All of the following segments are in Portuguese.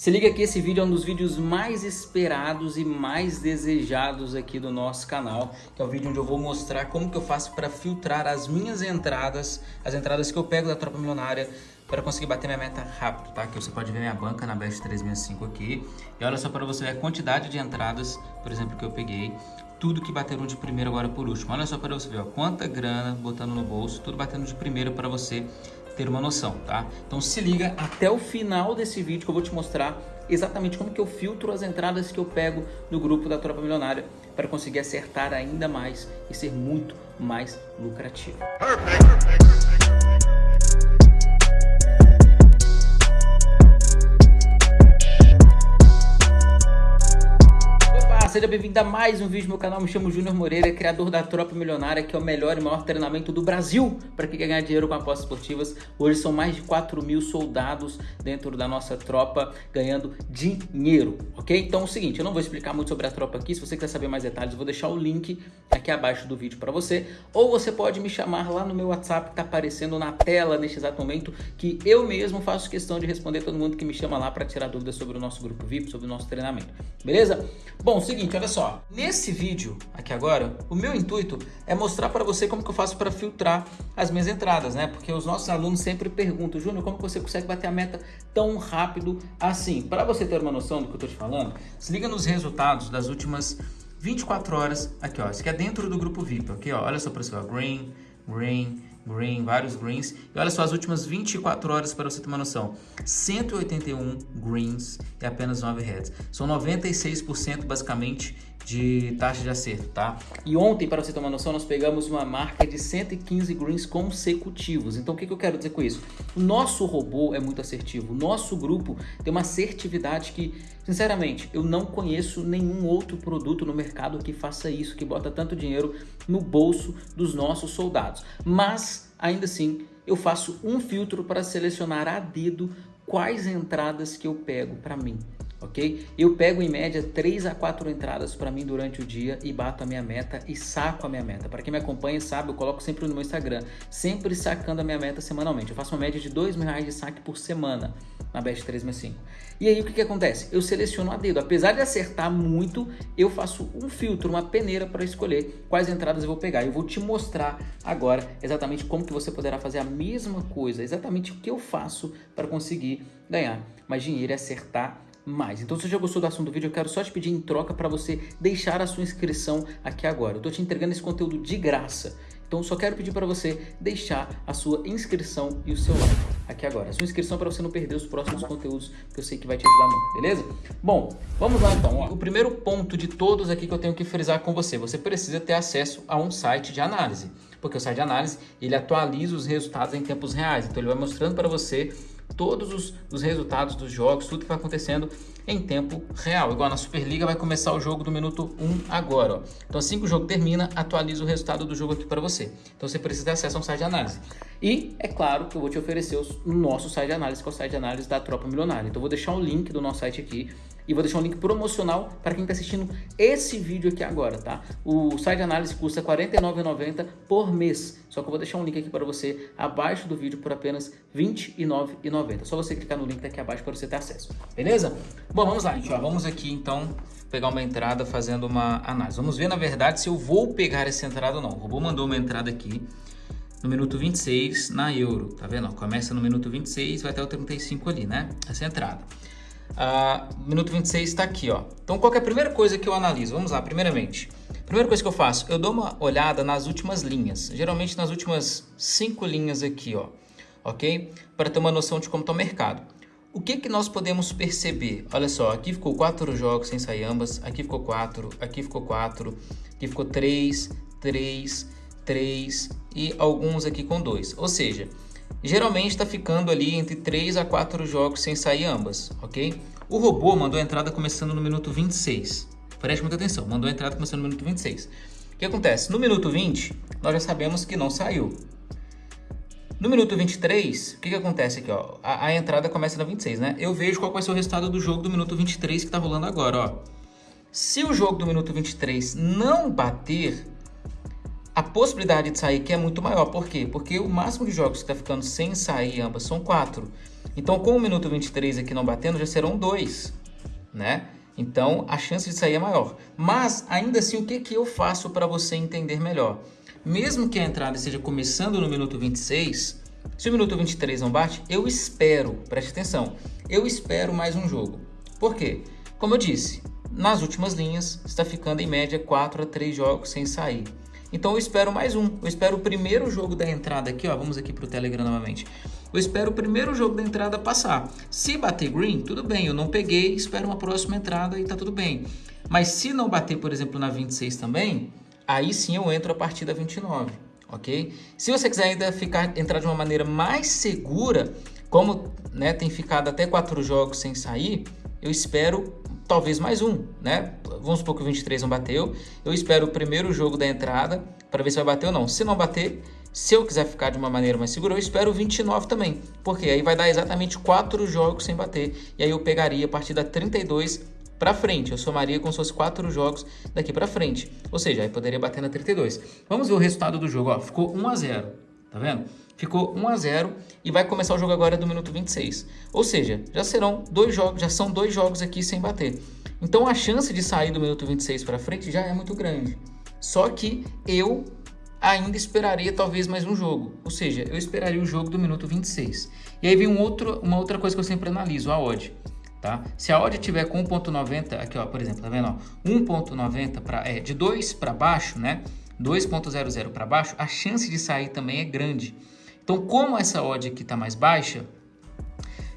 Se liga que esse vídeo é um dos vídeos mais esperados e mais desejados aqui do nosso canal, que é o vídeo onde eu vou mostrar como que eu faço para filtrar as minhas entradas, as entradas que eu pego da Tropa Milionária para conseguir bater minha meta rápido, tá? Que você pode ver minha banca na Best 365 aqui. E olha só para você ver a quantidade de entradas, por exemplo, que eu peguei. Tudo que bateram de primeiro agora por último. Olha só para você ver, ó, quanta grana botando no bolso, tudo batendo de primeiro para você ter uma noção, tá? Então se liga até o final desse vídeo que eu vou te mostrar exatamente como que eu filtro as entradas que eu pego no grupo da Tropa Milionária para conseguir acertar ainda mais e ser muito mais lucrativo. Perfect, perfect, seja bem-vindo a mais um vídeo no meu canal. Me chamo Júnior Moreira, criador da Tropa Milionária, que é o melhor e maior treinamento do Brasil para quem quer ganhar dinheiro com apostas esportivas. Hoje são mais de 4 mil soldados dentro da nossa tropa ganhando dinheiro, ok? Então é o seguinte, eu não vou explicar muito sobre a tropa aqui. Se você quiser saber mais detalhes, eu vou deixar o link aqui abaixo do vídeo para você. Ou você pode me chamar lá no meu WhatsApp, que está aparecendo na tela neste exato momento, que eu mesmo faço questão de responder todo mundo que me chama lá para tirar dúvidas sobre o nosso grupo VIP, sobre o nosso treinamento. Beleza? Bom, seguinte olha só. Nesse vídeo aqui agora, o meu intuito é mostrar para você como que eu faço para filtrar as minhas entradas, né? Porque os nossos alunos sempre perguntam, Júnior, como você consegue bater a meta tão rápido assim? Para você ter uma noção do que eu estou te falando, se liga nos resultados das últimas 24 horas aqui, ó. Isso aqui é dentro do grupo VIP, ok? Ó, olha só para você, ó. Green, green, green, vários greens. E olha só as últimas 24 horas para você ter uma noção. 181 greens e apenas 9 reds. São 96% basicamente de taxa de acerto, tá? E ontem, para você ter uma noção, nós pegamos uma marca de 115 greens consecutivos. Então, o que, que eu quero dizer com isso? O nosso robô é muito assertivo. O nosso grupo tem uma assertividade que, sinceramente, eu não conheço nenhum outro produto no mercado que faça isso, que bota tanto dinheiro no bolso dos nossos soldados. Mas, ainda assim, eu faço um filtro para selecionar a dedo quais entradas que eu pego para mim ok? Eu pego em média 3 a 4 entradas para mim durante o dia e bato a minha meta e saco a minha meta. Para quem me acompanha sabe, eu coloco sempre no meu Instagram, sempre sacando a minha meta semanalmente. Eu faço uma média de 2 mil reais de saque por semana na Best 365. E aí o que, que acontece? Eu seleciono a dedo. Apesar de acertar muito, eu faço um filtro, uma peneira para escolher quais entradas eu vou pegar. Eu vou te mostrar agora exatamente como que você poderá fazer a mesma coisa, exatamente o que eu faço para conseguir ganhar mais dinheiro e acertar mais. Então se você já gostou do assunto do vídeo, eu quero só te pedir em troca para você deixar a sua inscrição aqui agora. Eu estou te entregando esse conteúdo de graça. Então só quero pedir para você deixar a sua inscrição e o seu like aqui agora. A sua inscrição para você não perder os próximos conteúdos que eu sei que vai te ajudar muito, beleza? Bom, vamos lá então. O primeiro ponto de todos aqui que eu tenho que frisar com você, você precisa ter acesso a um site de análise. Porque o site de análise, ele atualiza os resultados em tempos reais. Então ele vai mostrando para você todos os, os, resultados dos jogos, tudo que vai acontecendo em tempo real. Igual na Superliga vai começar o jogo do minuto 1 agora. Ó. Então assim que o jogo termina, atualiza o resultado do jogo aqui para você. Então você precisa ter acesso a um site de análise. E é claro que eu vou te oferecer o nosso site de análise, que é o site de análise da Tropa Milionária. Então eu vou deixar o link do nosso site aqui e vou deixar um link promocional para quem está assistindo esse vídeo aqui agora, tá? O site de análise custa R$ 49,90 por mês. Só que eu vou deixar um link aqui para você abaixo do vídeo por apenas R$ 29,90. Só você clicar no link daqui abaixo para você ter acesso. Beleza? Bom, vamos lá, gente. Ó, vamos aqui então pegar uma entrada fazendo uma análise. Vamos ver, na verdade, se eu vou pegar essa entrada ou não. O robô mandou uma entrada aqui no minuto 26 na euro, tá vendo? Começa no minuto 26, vai até o 35 ali, né? Essa entrada. Ah, minuto 26 está aqui, ó. Então, qual é a primeira coisa que eu analiso? Vamos lá, primeiramente. Primeira coisa que eu faço, eu dou uma olhada nas últimas linhas. Geralmente nas últimas cinco linhas aqui, ó. Ok? Para ter uma noção de como está o mercado. O que, que nós podemos perceber? Olha só, aqui ficou quatro jogos sem sair ambas, aqui ficou quatro, aqui ficou quatro, aqui ficou três, três, três e alguns aqui com dois. Ou seja, Geralmente está ficando ali entre 3 a 4 jogos sem sair ambas, ok? O robô mandou a entrada começando no minuto 26. Preste muita atenção, mandou a entrada começando no minuto 26. O que acontece? No minuto 20, nós já sabemos que não saiu. No minuto 23, o que, que acontece aqui? Ó? A, a, entrada começa no 26, né? Eu vejo qual vai ser o resultado do jogo do minuto 23 que está rolando agora, ó. Se o jogo do minuto 23 não bater, a possibilidade de sair aqui é muito maior. Por quê? Porque o máximo de jogos que está ficando sem sair ambas são quatro. Então, com o minuto 23 aqui não batendo, já serão dois, né? Então, a chance de sair é maior. Mas, ainda assim, o que, que eu faço para você entender melhor? Mesmo que a entrada esteja começando no minuto 26, se o minuto 23 não bate, eu espero, preste atenção, eu espero mais um jogo. Por quê? Como eu disse, nas últimas linhas está ficando em média 4 a 3 jogos sem sair. Então eu espero mais um. Eu espero o primeiro jogo da entrada aqui, ó. Vamos aqui para o Telegram novamente. Eu espero o primeiro jogo da entrada passar. Se bater green, tudo bem. Eu não peguei, espero uma próxima entrada e tá tudo bem. Mas se não bater, por exemplo, na 26 também, aí sim eu entro a partir da 29, ok? Se você quiser ainda ficar, entrar de uma maneira mais segura, como né, tem ficado até quatro jogos sem sair, eu espero talvez mais um, né? Vamos supor que o 23 não bateu. Eu espero o primeiro jogo da entrada para ver se vai bater ou não. Se não bater, se eu quiser ficar de uma maneira mais segura, eu espero o 29 também. Porque aí vai dar exatamente quatro jogos sem bater. E aí eu pegaria a partir da 32 para frente. Eu somaria como se fosse quatro jogos daqui para frente. Ou seja, aí poderia bater na 32. Vamos ver o resultado do jogo. Ó, ficou 1 a 0. Tá vendo? Ficou 1 a 0 e vai começar o jogo agora do minuto 26. Ou seja, já serão dois jogos, já são dois jogos aqui sem bater. Então a chance de sair do minuto 26 para frente já é muito grande. Só que eu ainda esperaria talvez mais um jogo. Ou seja, eu esperaria o jogo do minuto 26. E aí vem um outro, uma outra coisa que eu sempre analiso, a odd. Tá? Se a odd tiver com 1.90, aqui ó, por exemplo, tá vendo? 1.90 para é de 2 para baixo, né? 2.00 para baixo, a chance de sair também é grande. Então, como essa odd aqui está mais baixa,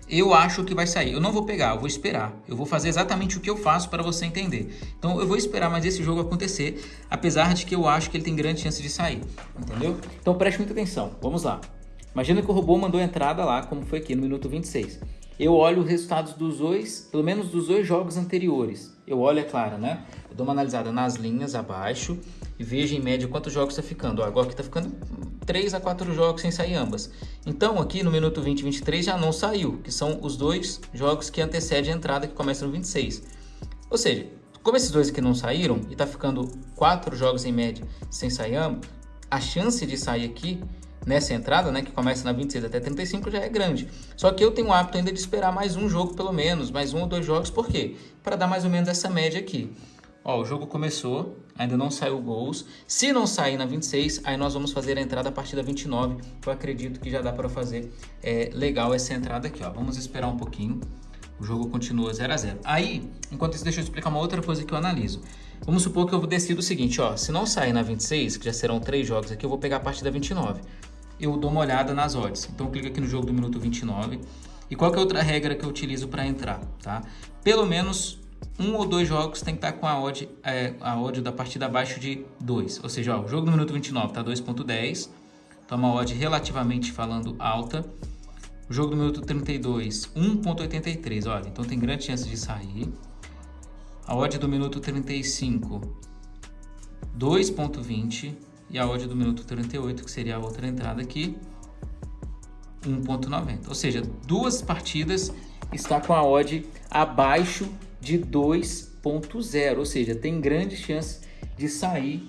eu acho que vai sair. Eu não vou pegar, eu vou esperar. Eu vou fazer exatamente o que eu faço para você entender. Então, eu vou esperar mais esse jogo acontecer, apesar de que eu acho que ele tem grande chance de sair. Entendeu? Então, preste muita atenção. Vamos lá. Imagina que o robô mandou entrada lá, como foi aqui no minuto 26 eu olho os resultados dos dois, pelo menos dos dois jogos anteriores. Eu olho, é claro, né? Eu dou uma analisada nas linhas abaixo e vejo em média quantos jogos está ficando. Ó, agora aqui está ficando 3 a 4 jogos sem sair ambas. Então aqui no minuto 20 e 23 já não saiu, que são os dois jogos que antecedem a entrada que começa no 26. Ou seja, como esses dois aqui não saíram e está ficando 4 jogos em média sem sair ambos, a chance de sair aqui nessa entrada, né, que começa na 26 até 35, já é grande. Só que eu tenho o hábito ainda de esperar mais um jogo pelo menos, mais um ou dois jogos, por quê? Para dar mais ou menos essa média aqui. Ó, o jogo começou, ainda não saiu gols. Se não sair na 26, aí nós vamos fazer a entrada a partir da 29, que eu acredito que já dá para fazer é, legal essa entrada aqui, ó. Vamos esperar um pouquinho. O jogo continua 0 a 0 Aí, enquanto isso, deixa eu explicar uma outra coisa que eu analiso. Vamos supor que eu decido o seguinte, ó. Se não sair na 26, que já serão três jogos aqui, eu vou pegar a partir da 29 eu dou uma olhada nas odds. Então clica aqui no jogo do minuto 29. E qual que é outra regra que eu utilizo para entrar, tá? Pelo menos um ou dois jogos tem que estar com a odd, é, a odd da partida abaixo de 2. Ou seja, ó, o jogo do minuto 29 está 2.10, então uma odd relativamente falando alta. O jogo do minuto 32, 1.83, olha, então tem grande chance de sair. A odd do minuto 35, 2.20 e a odd do minuto 38, que seria a outra entrada aqui, 1.90. Ou seja, duas partidas está com a odd abaixo de 2.0, ou seja, tem grande chance de sair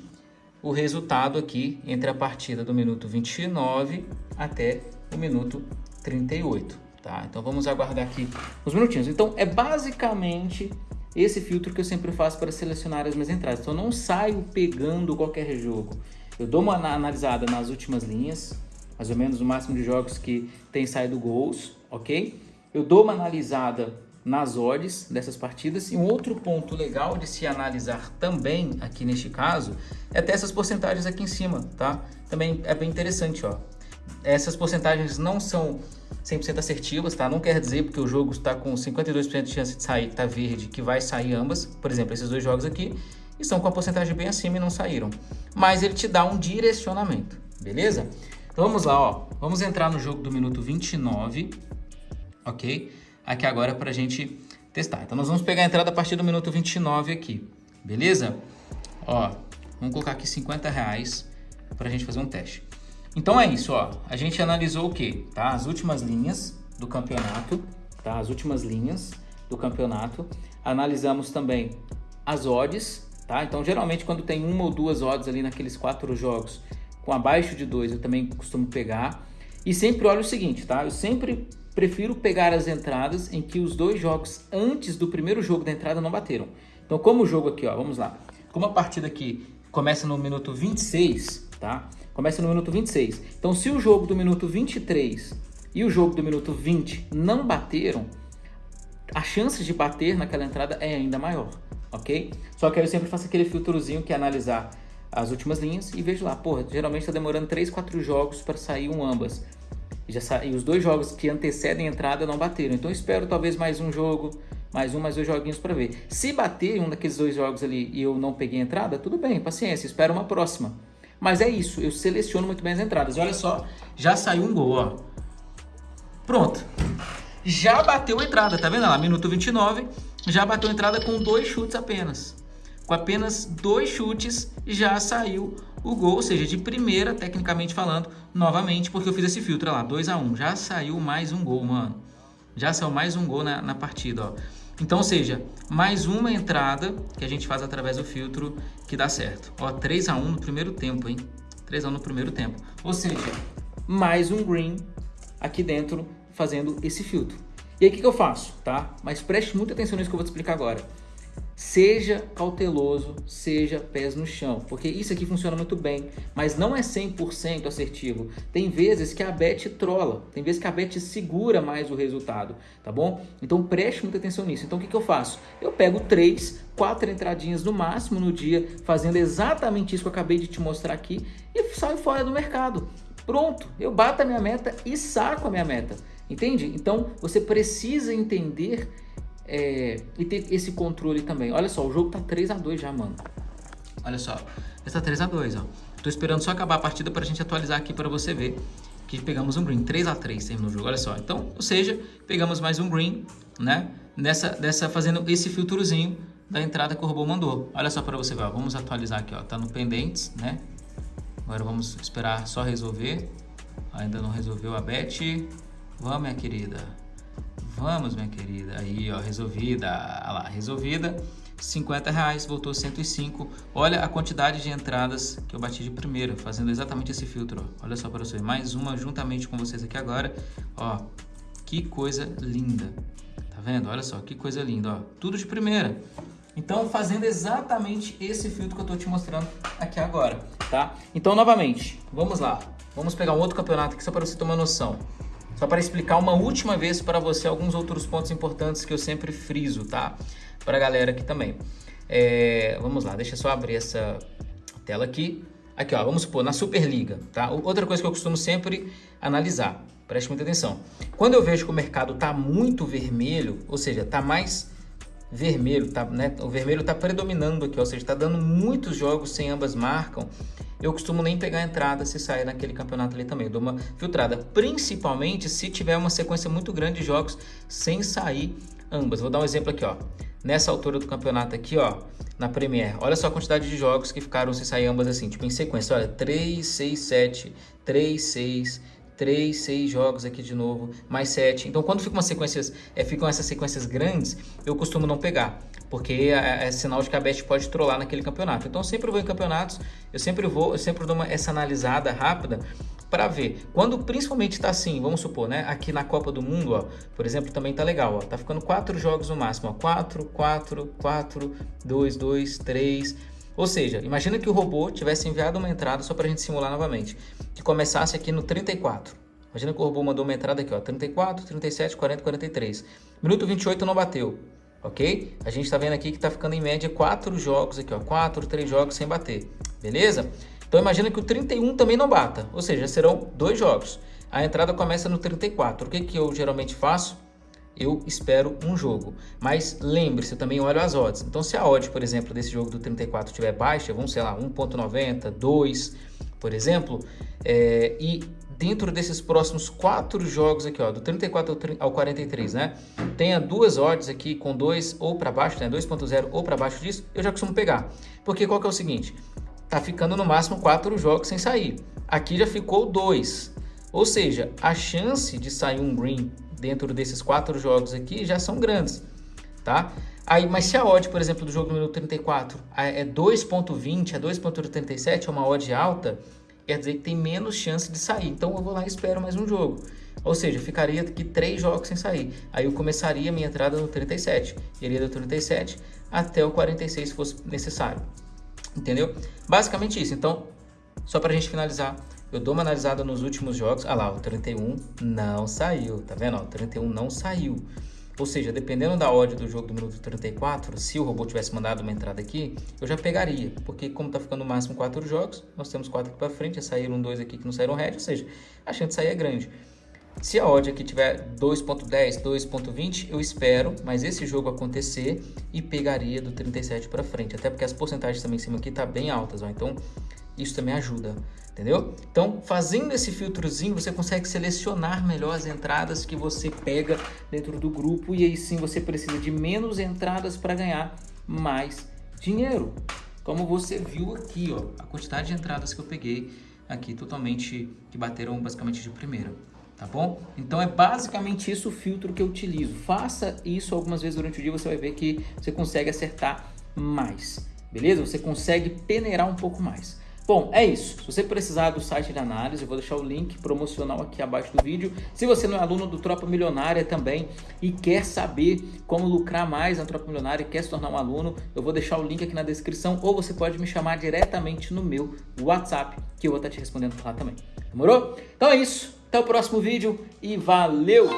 o resultado aqui entre a partida do minuto 29 até o minuto 38, tá? Então vamos aguardar aqui uns minutinhos. Então é basicamente esse filtro que eu sempre faço para selecionar as minhas entradas. Então eu não saio pegando qualquer jogo. Eu dou uma analisada nas últimas linhas, mais ou menos o máximo de jogos que tem saído gols, ok? Eu dou uma analisada nas odds dessas partidas. E um outro ponto legal de se analisar também aqui neste caso é ter essas porcentagens aqui em cima, tá? Também é bem interessante, ó. Essas porcentagens não são 100% assertivas, tá? Não quer dizer porque o jogo está com 52% de chance de sair, tá verde, que vai sair ambas. Por exemplo, esses dois jogos aqui estão com a porcentagem bem acima e não saíram. Mas ele te dá um direcionamento, beleza? Então vamos lá, ó. Vamos entrar no jogo do minuto 29, ok? Aqui agora para a gente testar. Então nós vamos pegar a entrada a partir do minuto 29 aqui, beleza? Ó, vamos colocar aqui 50 reais para a gente fazer um teste. Então é isso, ó. A gente analisou o que? Tá? As últimas linhas do campeonato, tá? As últimas linhas do campeonato. Analisamos também as odds, tá? Então, geralmente, quando tem uma ou duas odds ali naqueles quatro jogos com abaixo de dois, eu também costumo pegar. E sempre olho o seguinte, tá? Eu sempre prefiro pegar as entradas em que os dois jogos antes do primeiro jogo da entrada não bateram. Então, como o jogo aqui, ó, vamos lá. Como a partida aqui começa no minuto 26, tá? Começa no minuto 26. Então, se o jogo do minuto 23 e o jogo do minuto 20 não bateram, a chance de bater naquela entrada é ainda maior, ok? Só que aí eu sempre faço aquele filtrozinho que é analisar as últimas linhas e vejo lá, porra, geralmente está demorando 3, 4 jogos para sair um ambas. Já sa... e os dois jogos que antecedem a entrada não bateram. Então espero talvez mais um jogo, mais um, mais dois joguinhos para ver. Se bater um daqueles dois jogos ali e eu não peguei a entrada, tudo bem, paciência, espero uma próxima. Mas é isso, eu seleciono muito bem as entradas. E olha só, já saiu um gol, ó. Pronto. Já bateu a entrada, tá vendo lá? Minuto 29, já bateu a entrada com dois chutes apenas. Com apenas dois chutes já saiu o gol, ou seja, de primeira, tecnicamente falando, novamente, porque eu fiz esse filtro, lá, 2 a 1 um. Já saiu mais um gol, mano. Já saiu mais um gol na, na partida, ó. Então, ou seja, mais uma entrada que a gente faz através do filtro que dá certo. Ó, 3 a 1 no primeiro tempo, hein? 3 a 1 no primeiro tempo. Ou seja, mais um green aqui dentro fazendo esse filtro. E aí, o que, que eu faço, tá? Mas preste muita atenção nisso que eu vou te explicar agora. Seja cauteloso, seja pés no chão, porque isso aqui funciona muito bem, mas não é 100% assertivo. Tem vezes que a bet trola, tem vezes que a bet segura mais o resultado, tá bom? Então preste muita atenção nisso. Então o que, que eu faço? Eu pego três, quatro entradinhas no máximo no dia, fazendo exatamente isso que eu acabei de te mostrar aqui e saio fora do mercado. Pronto, eu bato a minha meta e saco a minha meta. Entende? Então você precisa entender é, e ter esse controle também. Olha só, o jogo tá 3 a 2 já, mano. Olha só, está 3 a 2 ó. Tô esperando só acabar a partida para a gente atualizar aqui para você ver que pegamos um green, 3 a 3 terminou o jogo, olha só. Então, ou seja, pegamos mais um green, né? Nessa, dessa fazendo esse filtrozinho da entrada que o robô mandou. Olha só para você ver, ó. vamos atualizar aqui, ó. Tá no pendentes, né? Agora vamos esperar só resolver. Ainda não resolveu a bet. Vamos, minha querida. Vamos, minha querida. Aí, ó, resolvida. Olha lá, resolvida. 50 reais, voltou 105. Olha a quantidade de entradas que eu bati de primeira, fazendo exatamente esse filtro. Ó. Olha só para vocês, mais uma juntamente com vocês aqui agora. Ó, que coisa linda. Tá vendo? Olha só, que coisa linda, ó. Tudo de primeira. Então, fazendo exatamente esse filtro que eu tô te mostrando aqui agora, tá? Então, novamente, vamos lá. Vamos pegar um outro campeonato aqui só para você uma noção. Só para explicar uma última vez para você alguns outros pontos importantes que eu sempre friso, tá? Para a galera aqui também. É, vamos lá, deixa eu só abrir essa tela aqui. Aqui, ó, vamos supor, na Superliga, tá? Outra coisa que eu costumo sempre analisar, preste muita atenção. Quando eu vejo que o mercado tá muito vermelho, ou seja, tá mais vermelho, tá, né? O vermelho tá predominando aqui, ou seja, tá dando muitos jogos sem ambas marcam eu costumo nem pegar a entrada se sair naquele campeonato ali também. Eu dou uma filtrada, principalmente se tiver uma sequência muito grande de jogos sem sair ambas. Vou dar um exemplo aqui, ó. Nessa altura do campeonato aqui, ó, na Premier, olha só a quantidade de jogos que ficaram sem sair ambas assim, tipo em sequência. Olha, 3, 6, 7, 3, 6, 3, 6 jogos aqui de novo, mais 7. Então, quando ficam, sequências, é, ficam essas sequências grandes, eu costumo não pegar porque é, é, sinal de que a Bet pode trollar naquele campeonato. Então, eu sempre vou em campeonatos, eu sempre vou, eu sempre dou uma, essa analisada rápida para ver. Quando principalmente está assim, vamos supor, né? Aqui na Copa do Mundo, ó, por exemplo, também tá legal, ó. Tá ficando quatro jogos no máximo, ó. 4, 4, 4, 2, 2, 3. Ou seja, imagina que o robô tivesse enviado uma entrada só para a gente simular novamente, que começasse aqui no 34. Imagina que o robô mandou uma entrada aqui, ó, 34, 37, 40, 43. Minuto 28 não bateu ok? A gente está vendo aqui que está ficando em média 4 jogos aqui, ó, 4, 3 jogos sem bater, beleza? Então imagina que o 31 também não bata, ou seja, serão dois jogos. A entrada começa no 34. O que, que eu geralmente faço? Eu espero um jogo. Mas lembre-se, também olho as odds. Então se a odd, por exemplo, desse jogo do 34 estiver baixa, vamos, sei lá, 1.90, 2, por exemplo, é, e dentro desses próximos quatro jogos aqui, ó, do 34 ao 43, né? Tenha duas odds aqui com dois ou para baixo, né? 2.0 ou para baixo disso, eu já costumo pegar. Porque qual que é o seguinte? Tá ficando no máximo quatro jogos sem sair. Aqui já ficou dois. Ou seja, a chance de sair um green dentro desses quatro jogos aqui já são grandes, tá? Aí, mas se a odd, por exemplo, do jogo número 34 é 2.20, é 2.87, é uma odd alta, quer dizer que tem menos chance de sair. Então eu vou lá e espero mais um jogo. Ou seja, ficaria aqui três jogos sem sair. Aí eu começaria a minha entrada no 37. Iria do 37 até o 46 se fosse necessário. Entendeu? Basicamente isso. Então, só para a gente finalizar, eu dou uma analisada nos últimos jogos. Ah lá, o 31 não saiu, tá vendo? o 31 não saiu. Ou seja, dependendo da odd do jogo do minuto 34, se o robô tivesse mandado uma entrada aqui, eu já pegaria. Porque como tá ficando no máximo 4 jogos, nós temos 4 aqui para frente, já saíram dois aqui que não saíram red, ou seja, a chance de sair é grande. Se a odd aqui tiver 2.10, 2.20, eu espero, mas esse jogo acontecer e pegaria do 37 para frente. Até porque as porcentagens também em cima aqui tá bem altas, ó. Então, isso também ajuda, entendeu? Então, fazendo esse filtrozinho, você consegue selecionar melhor as entradas que você pega dentro do grupo e aí sim você precisa de menos entradas para ganhar mais dinheiro. Como você viu aqui, ó, a quantidade de entradas que eu peguei aqui totalmente que bateram basicamente de primeira tá bom? Então é basicamente isso o filtro que eu utilizo. Faça isso algumas vezes durante o dia, você vai ver que você consegue acertar mais, beleza? Você consegue peneirar um pouco mais. Bom, é isso. Se você precisar do site de análise, eu vou deixar o link promocional aqui abaixo do vídeo. Se você não é aluno do Tropa Milionária também e quer saber como lucrar mais na Tropa Milionária e quer se tornar um aluno, eu vou deixar o link aqui na descrição ou você pode me chamar diretamente no meu WhatsApp que eu vou estar te respondendo lá também. Demorou? Então é isso. Até o próximo vídeo e valeu!